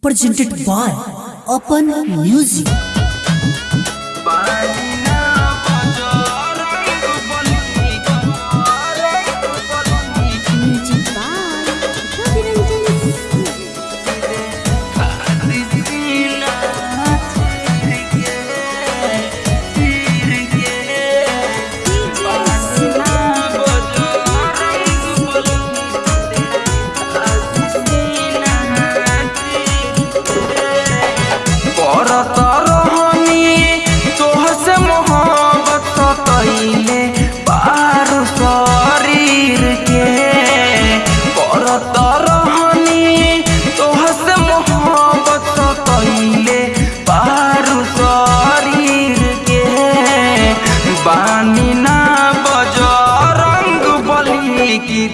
presented by Open Music.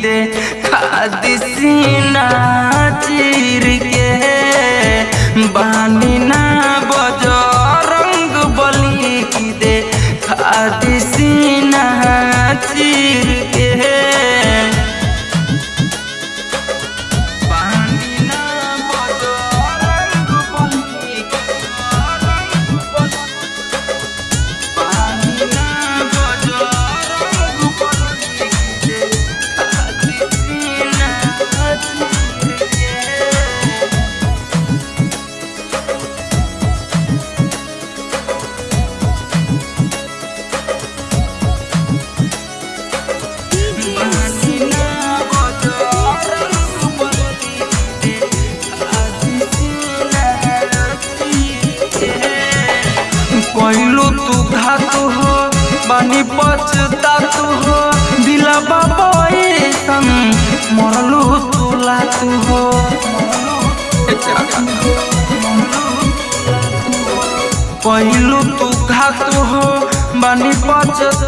दे खादी सीना चीर के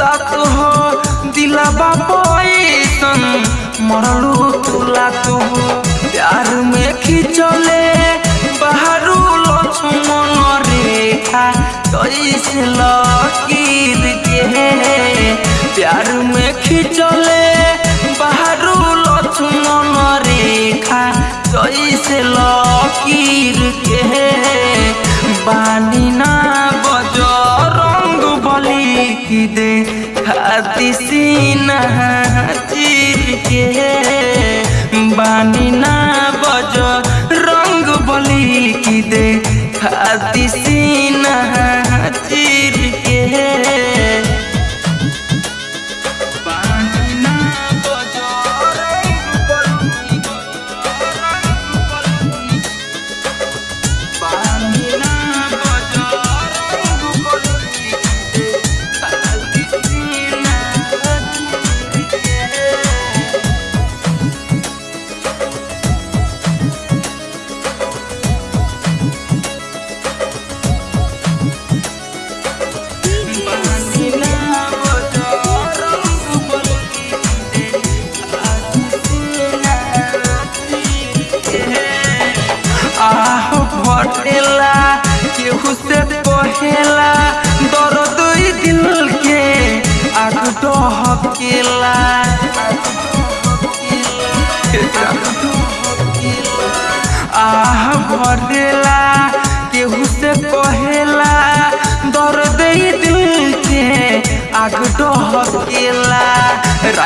पछता तू हो, दिला बाबा ऐसन मरलू तू। प्यार में खिंचले, बाहरू लक्ष्मण रेखा कैसे लकीर के प्यार में खिंचले, बाहरू लक्ष्मण रेखा कैसे लकीर के बानी ना दे खाती सीना चीर के। बानी ना बज रंग बली की दे खाती सीना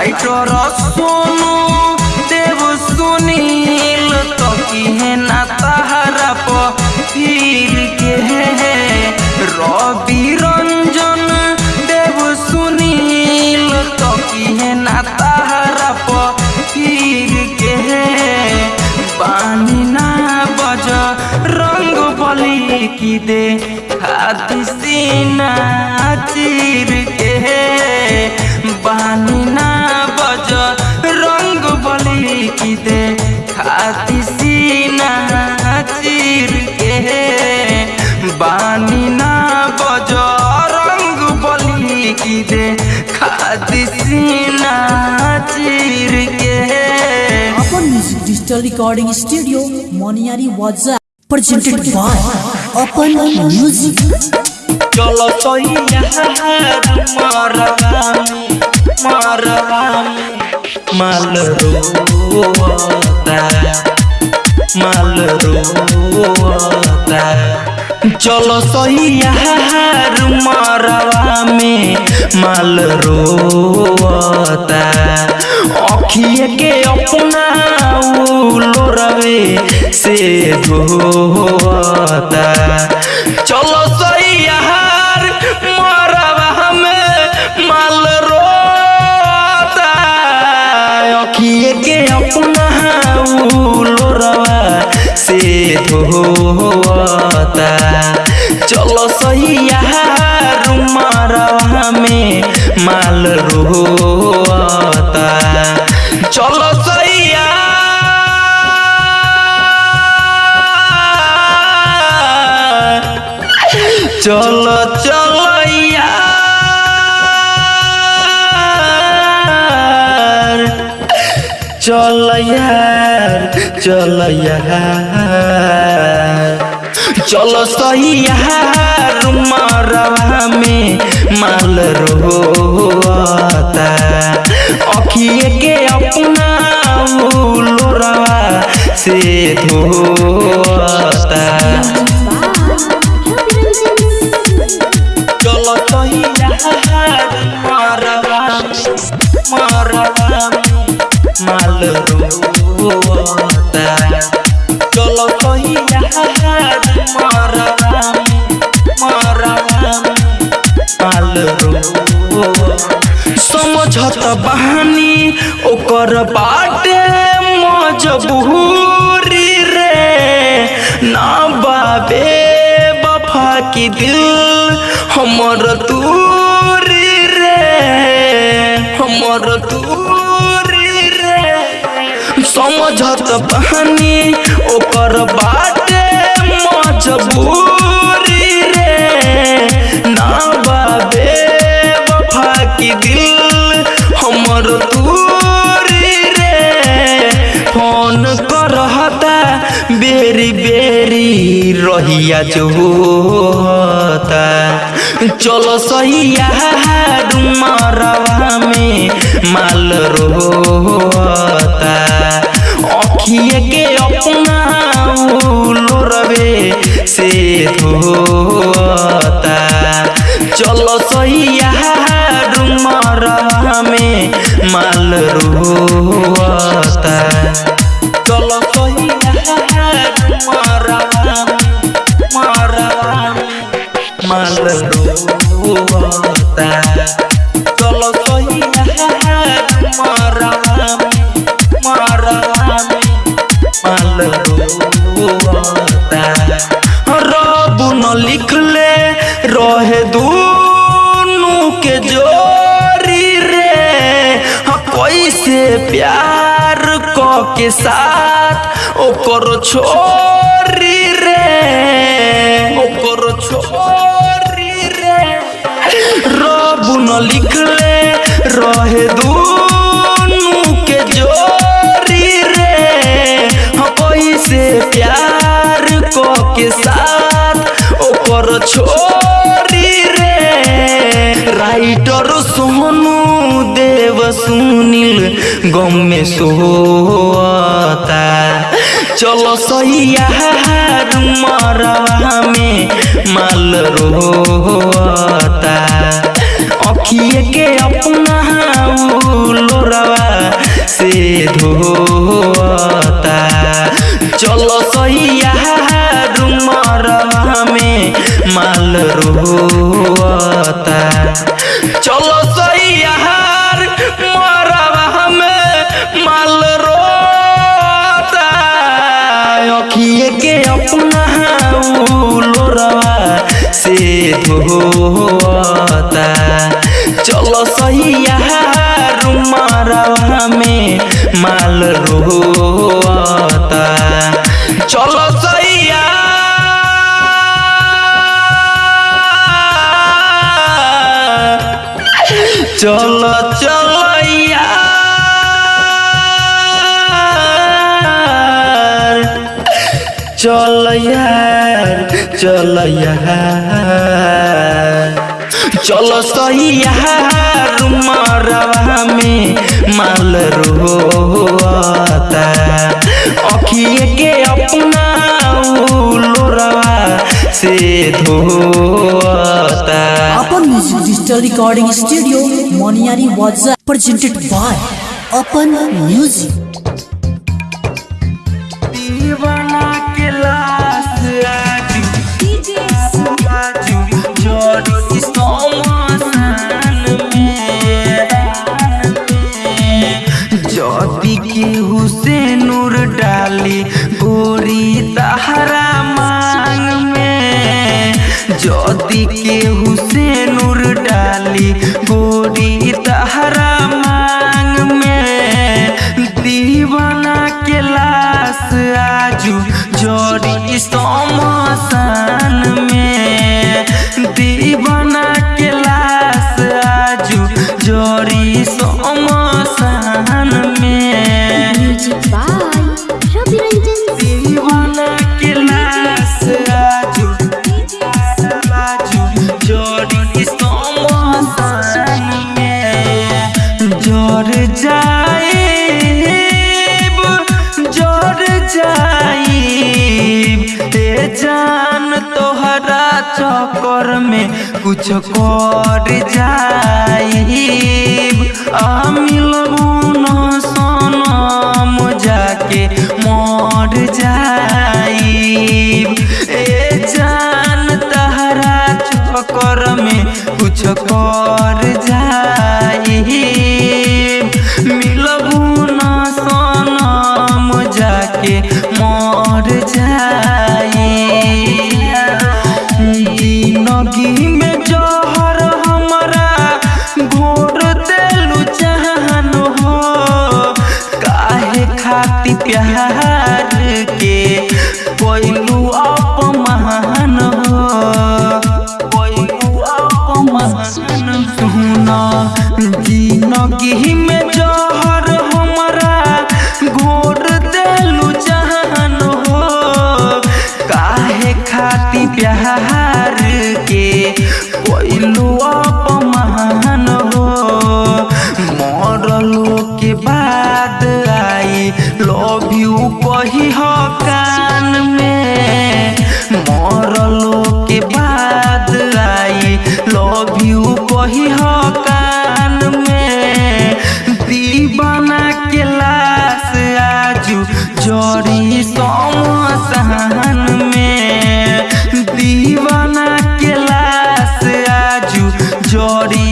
राइटर सोनू, देव सुनील तो किहे ना तहरा पीर के रवि रंजन, देव सुनील तो किहे ना तहरा पीर के पानी ना बज, रंग बली की दे खाती सीना चीर के बानी ना दे खाती सीना चीर के। बानी ना बज रंग बलि दे खाती सीना चीर के। अपन music digital recording studio Moniyari वाजा प्रेजेंटेड बाय अपन म्यूज़िक चलो तो यहाँ मारवा मारवा माल रोता माल रोता चलो सही यार मरवा में माल रोता अखिए के अपना लोरवे से धोता चलो सही से धोता चलो सही मरवा में माल रोता चलो सही यार चलो चलो यार। चल यार चल यार। चलो सही मरवा में माल रोता अखिए के अपना लोरवा से धोता बहानी ओकर बाटे मजबूरी रे। ना बाबे, बफा की दिल हमर दूरी रे। हमर दूरी रे। समझत बहानी ओकर बाटे मजबूरी रहिया जो होता चलो सही यार में माल रोता अखिए के अपना लोरवे से धोता। चलो सही यार में माल रोता चलो सही यार प्यार क के साथ ओकर छोरी रे ओकर छोरी रे। रब न लिखले रहे दूनु के जोरी रे। हाँ, कैसे प्यार क के साथ ओकर छोरी सुनील गम में सोता चलो मरवा में माल रोता अखिए के अपना लोरवा से धोता चलो सही यार मरवा में माल रोता से धोता चलो सही मरवा में माल रोता। चलो सही यार। चलो चलो यार। चल यार। चल चलो सही मरवा में माल रोता के अपना लोरवा से धोता अपन music digital recording studio Moniyari वाजा प्रेजेंटेड बाय अपन म्यूज़िक दीवाना पति केहू नूर डाली, गोरी तहरा मांग में। दीवाना के लाश आजू जोड़ी सोमसान में। दीवाना के लाश आजू जोड़ी चक्कर में कुछ कर जाई मिलबू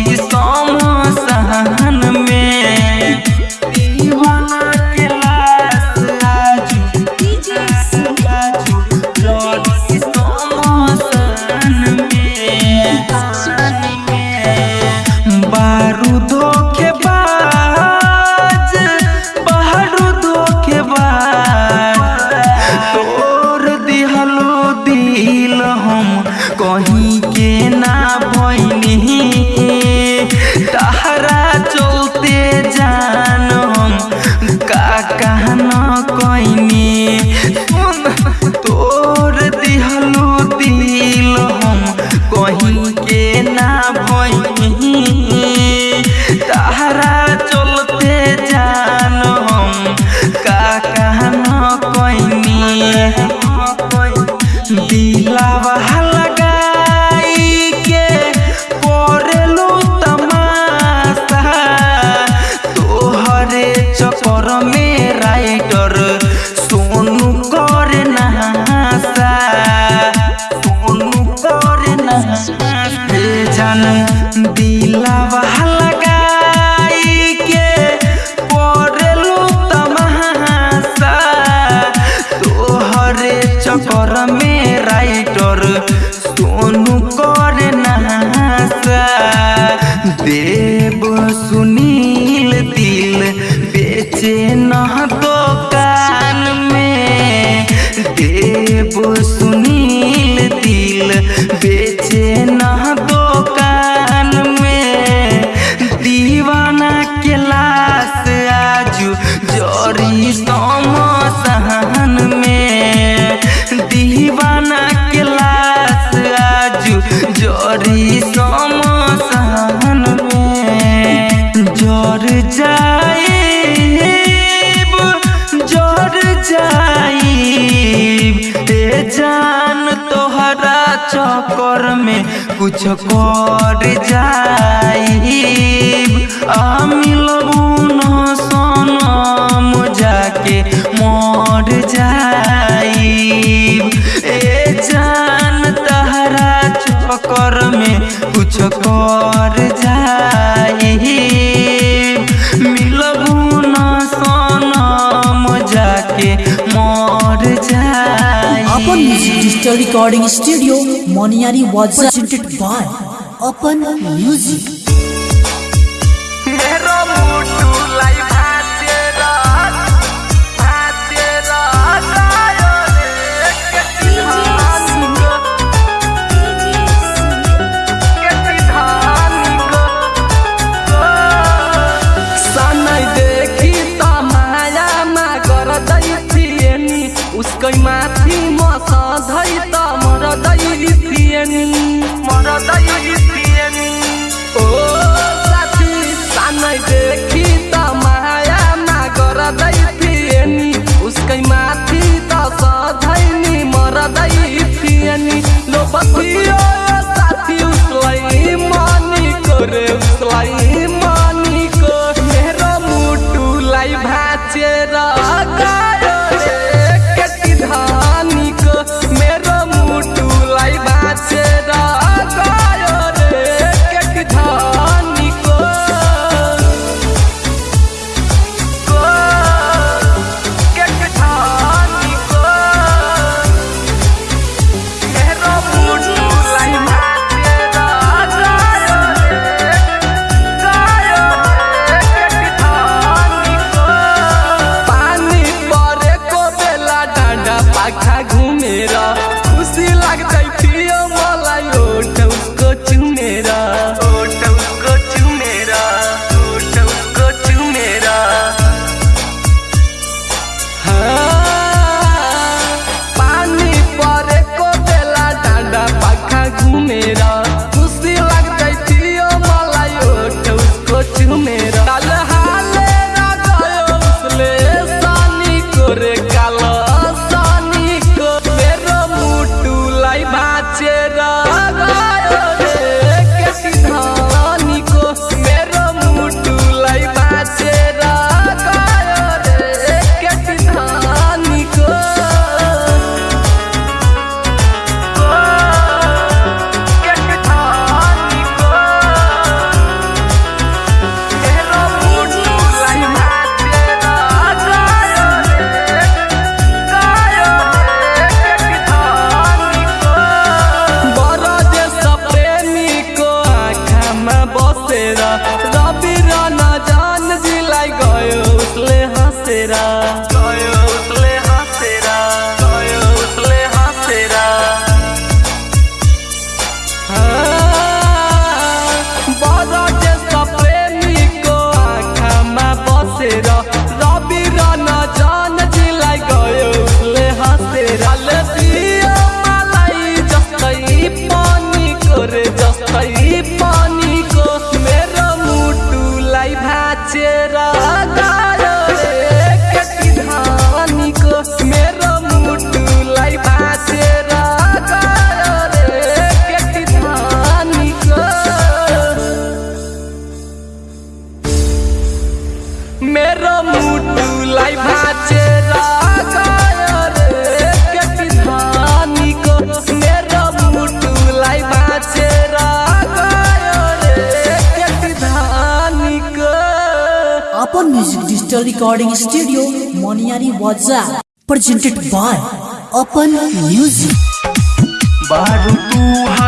please चक्कर में कुछ कर जाई आ मिलो Recording Studio, Moniari was presented by Open Music. 咿呀。digital recording studio Moniyari वाजा प्रेजेंटेड बाय अपन म्यूज़िक बारू तू हा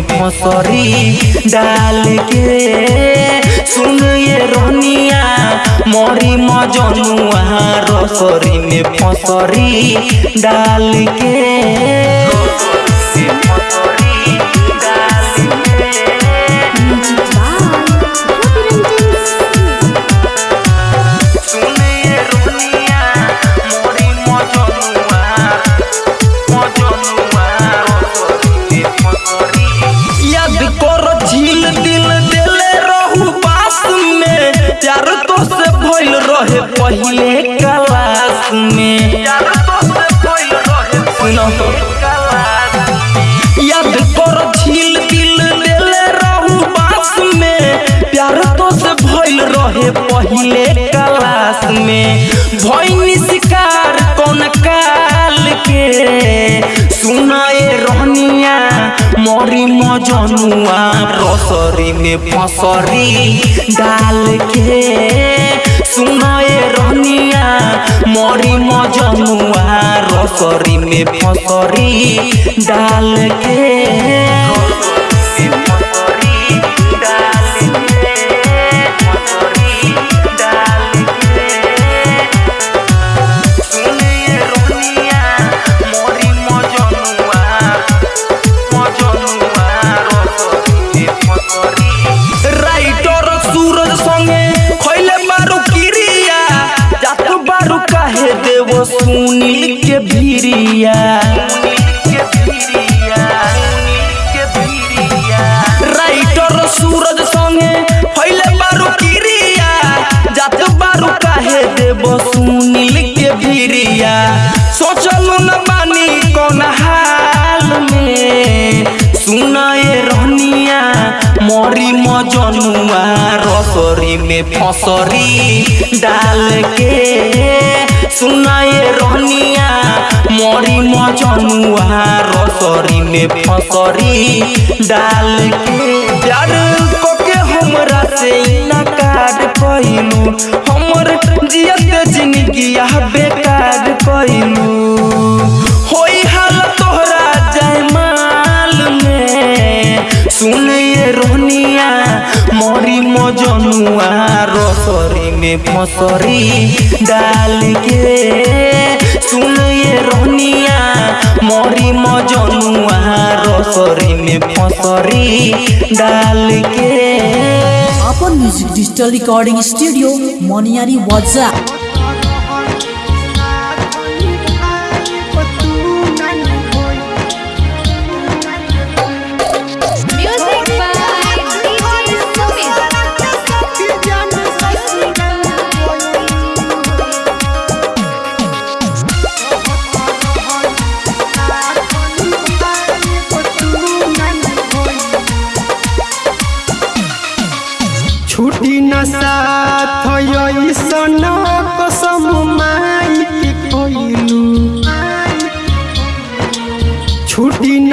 मसरी डाल के सुन ये रोनिया मोरी मजनुआ रसरी में मसरी डाल के रात में याद कर झील दिल देले रहू बास में। प्यार तो से भइल रहे पहले क्लास में। भइनी शिकार कौन काल के? सुनाए रहनिया मरी मजनुआ रसरी में फसरी डाल के सुनाए रहनिया मरी मजनुआ रसरी में फसरी डाल के सुनील के भिरिया। राइटर सूरज संगे खैले बारू किरिया। जात बारू काहे देव सुनील के भिरिया। सोचलू न बानी कौन हाल में। सुनाए रहनिया, मरी मजनुआ, रसरी में फसरी डाल के सुनाए रहनिया। मरी मजनुआ रसरी में फसरी। डाल के प्यार कोके हमरा से नकार कइलू हमर जियत ज़िंदगी बेकार होई हाल तोहरा जयमाल में। सुनिए रोनिया मरी मजनुआ रसरी में फसरी डाल के सुनिए रोनिया मरी मजनुआ रसरी में फसरी डाल के अपन music digital recording studio Moniyari वाजा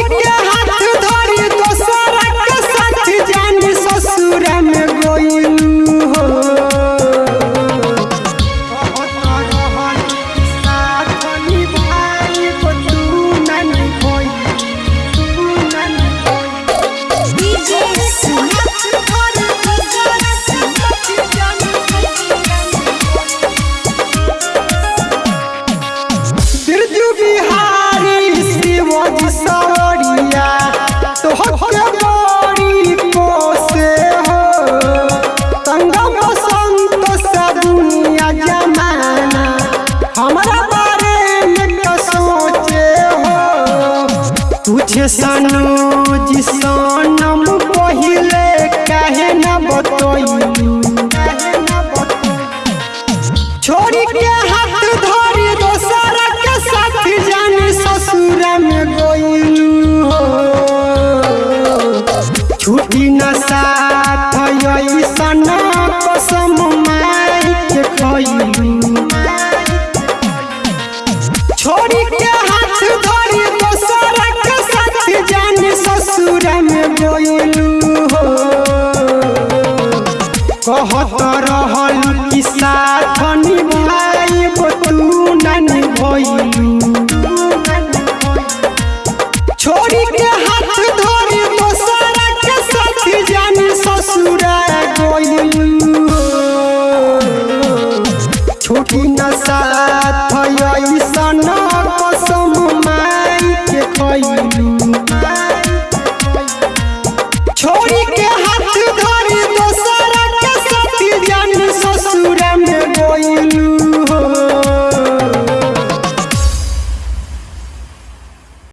Junior!